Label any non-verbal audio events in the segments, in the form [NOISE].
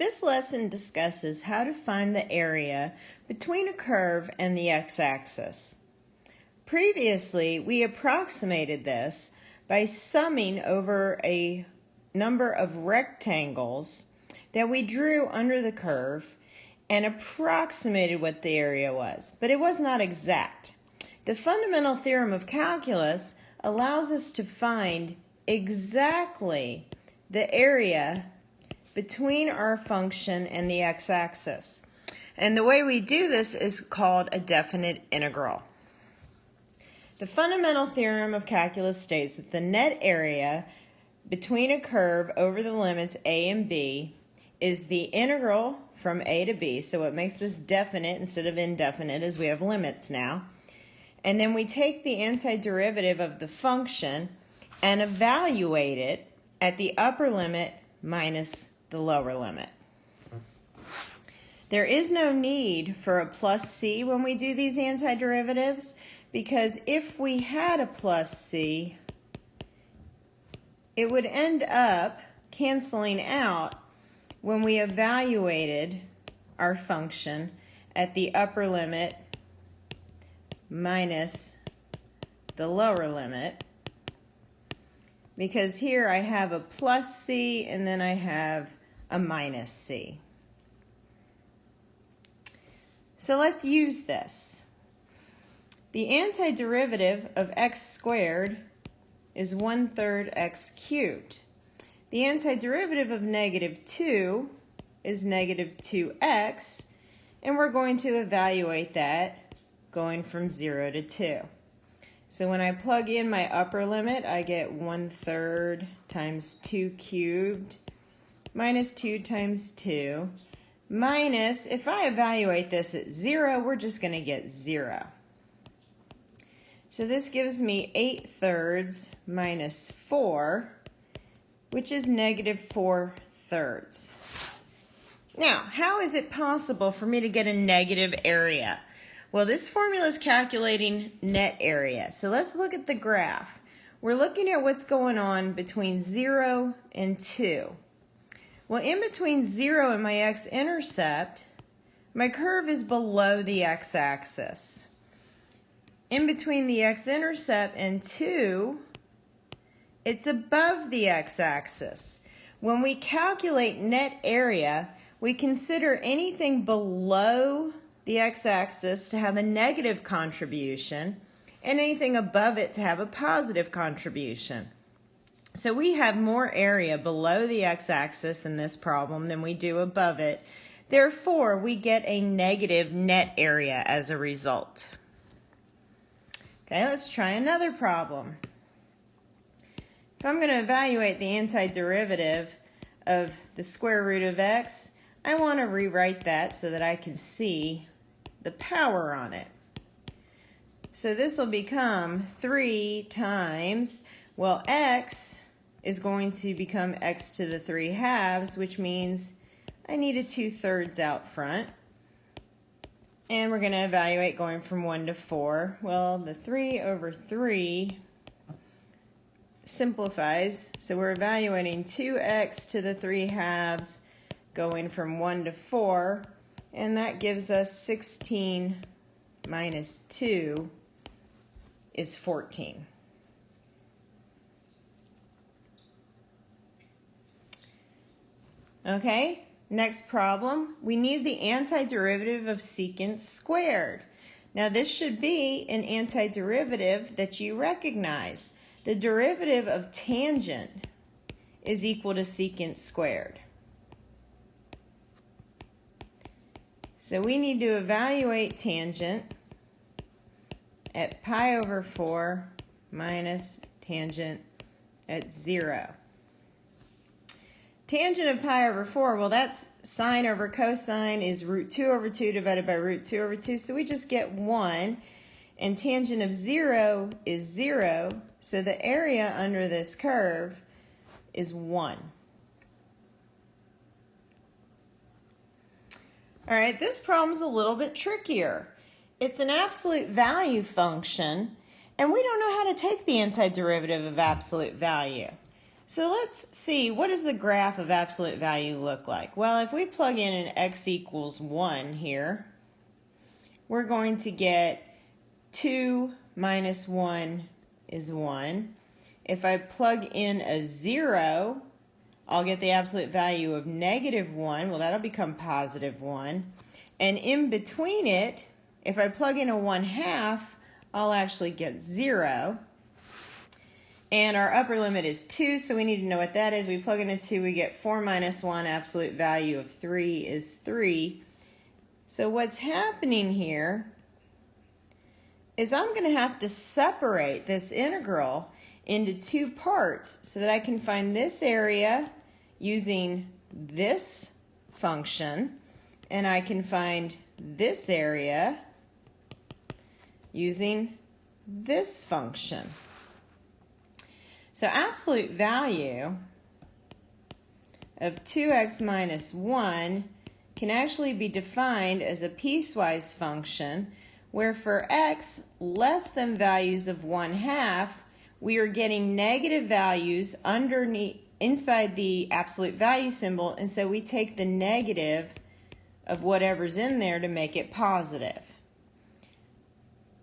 This lesson discusses how to find the area between a curve and the x-axis. Previously, we approximated this by summing over a number of rectangles that we drew under the curve and approximated what the area was, but it was not exact. The fundamental theorem of calculus allows us to find exactly the area between our function and the x-axis. And the way we do this is called a definite integral. The fundamental theorem of calculus states that the net area between a curve over the limits a and b is the integral from a to b, so it makes this definite instead of indefinite as we have limits now. And then we take the antiderivative of the function and evaluate it at the upper limit minus the lower limit. There is no need for a plus c when we do these antiderivatives because if we had a plus c, it would end up canceling out when we evaluated our function at the upper limit minus the lower limit because here I have a plus c and then I have a minus c. So let's use this. The antiderivative of x squared is 1 third x cubed. The antiderivative of negative 2 is negative 2x, and we're going to evaluate that going from 0 to 2. So when I plug in my upper limit, I get 1 third times 2 cubed minus 2 times 2 minus, if I evaluate this at 0, we're just going to get 0. So this gives me 8 thirds minus 4, which is negative 4 thirds. Now, how is it possible for me to get a negative area? Well, this formula is calculating net area. So let's look at the graph. We're looking at what's going on between 0 and 2. Well, in between 0 and my x-intercept, my curve is below the x-axis. In between the x-intercept and 2, it's above the x-axis. When we calculate net area, we consider anything below the x-axis to have a negative contribution and anything above it to have a positive contribution. So we have more area below the x-axis in this problem than we do above it. Therefore, we get a negative net area as a result. Okay, let's try another problem. If I'm going to evaluate the antiderivative of the square root of x, I want to rewrite that so that I can see the power on it. So this will become 3 times, well, x is going to become x to the 3 halves, which means I need a 2 thirds out front. And we're going to evaluate going from 1 to 4. Well, the 3 over 3 simplifies. So we're evaluating 2x to the 3 halves going from 1 to 4. And that gives us 16 minus 2 is 14. Okay, Next problem, we need the antiderivative of secant squared. Now this should be an antiderivative that you recognize. The derivative of tangent is equal to secant squared. So we need to evaluate tangent at pi over 4 minus tangent at 0. Tangent of pi over 4, well, that's sine over cosine is root 2 over 2 divided by root 2 over 2. So we just get 1. And tangent of 0 is 0. So the area under this curve is 1. All right, this problem's a little bit trickier. It's an absolute value function, and we don't know how to take the antiderivative of absolute value. So let's see, what does the graph of absolute value look like? Well, if we plug in an x equals 1 here, we're going to get 2 minus 1 is 1. If I plug in a 0, I'll get the absolute value of negative 1. Well, that'll become positive 1. And in between it, if I plug in a 1 half, I'll actually get 0. And our upper limit is 2, so we need to know what that is. We plug in a 2, we get 4 minus 1, absolute value of 3 is 3. So what's happening here is I'm going to have to separate this integral into two parts so that I can find this area using this function, and I can find this area using this function. So absolute value of 2x minus 1 can actually be defined as a piecewise function where for x less than values of 1 half, we are getting negative values underneath inside the absolute value symbol, and so we take the negative of whatever's in there to make it positive.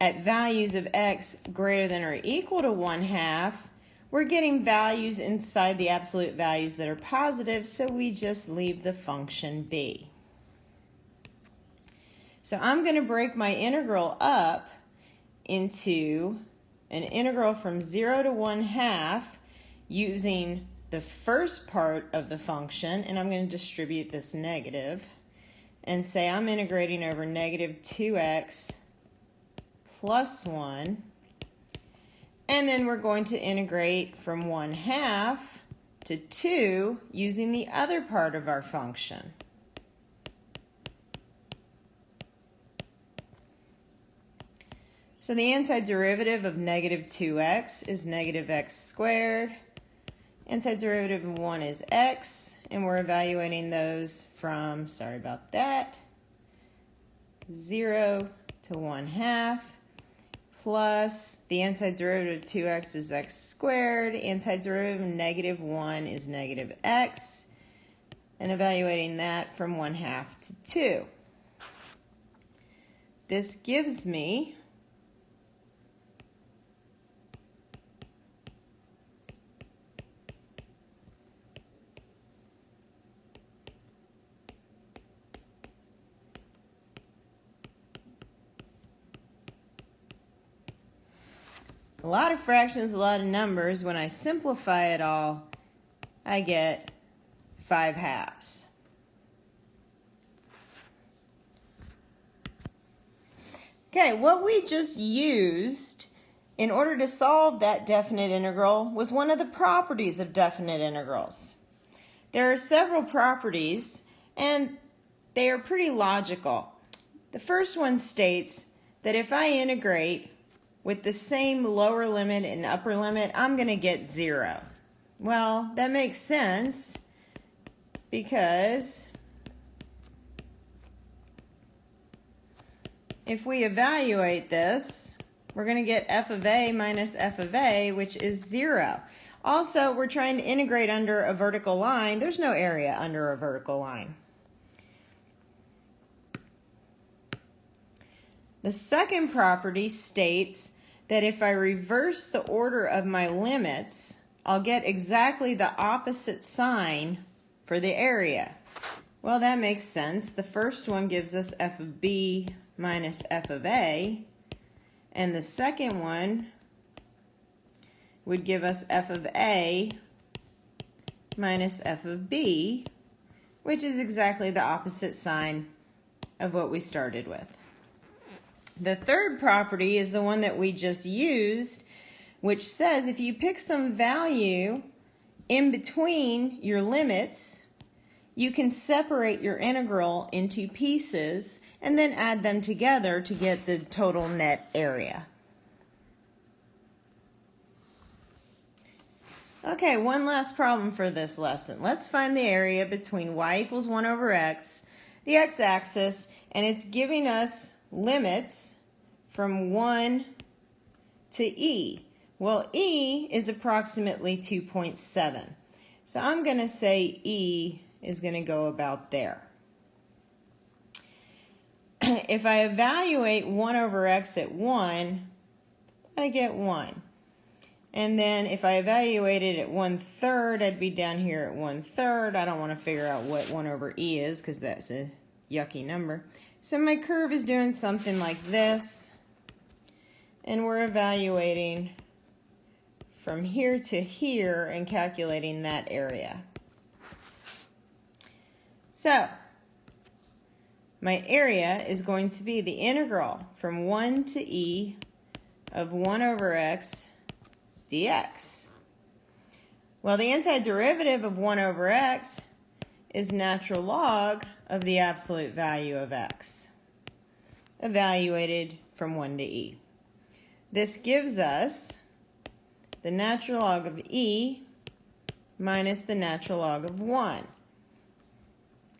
At values of x greater than or equal to 1 half, we're getting values inside the absolute values that are positive, so we just leave the function be. So I'm going to break my integral up into an integral from 0 to 1 half using the first part of the function, and I'm going to distribute this negative, and say I'm integrating over negative 2x plus 1, and then we're going to integrate from 1 half to 2 using the other part of our function. So the antiderivative of negative 2x is negative x squared. Antiderivative of 1 is x, and we're evaluating those from, sorry about that, 0 to 1 half, plus the antiderivative of 2x is x squared, antiderivative of negative 1 is negative x, and evaluating that from 1 half to 2. This gives me a lot of fractions, a lot of numbers. When I simplify it all, I get 5 halves. Okay, what we just used in order to solve that definite integral was one of the properties of definite integrals. There are several properties, and they are pretty logical. The first one states that if I integrate with the same lower limit and upper limit, I'm going to get 0. Well, that makes sense because if we evaluate this, we're going to get f of a minus f of a, which is 0. Also, we're trying to integrate under a vertical line. There's no area under a vertical line. The second property states that if I reverse the order of my limits, I'll get exactly the opposite sign for the area. Well, that makes sense. The first one gives us f of b minus f of a, and the second one would give us f of a minus f of b, which is exactly the opposite sign of what we started with. The third property is the one that we just used, which says if you pick some value in between your limits, you can separate your integral into pieces and then add them together to get the total net area. Okay, one last problem for this lesson. Let's find the area between y equals 1 over x, the x-axis, and it's giving us limits from 1 to e. Well, E is approximately 2.7. So I'm going to say E is going to go about there. [CLEARS THROAT] if I evaluate 1 over x at 1, I get 1. And then if I evaluate it at 1 third, I'd be down here at 1 third. I don't want to figure out what 1 over e is because that's a yucky number. So my curve is doing something like this. And we're evaluating from here to here and calculating that area. So my area is going to be the integral from 1 to e of 1 over x dx. Well, the antiderivative of 1 over x is natural log of the absolute value of x, evaluated from 1 to e. This gives us the natural log of e minus the natural log of 1.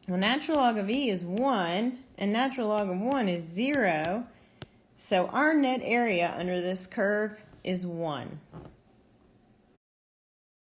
Well, natural log of e is 1, and natural log of 1 is 0, so our net area under this curve is 1.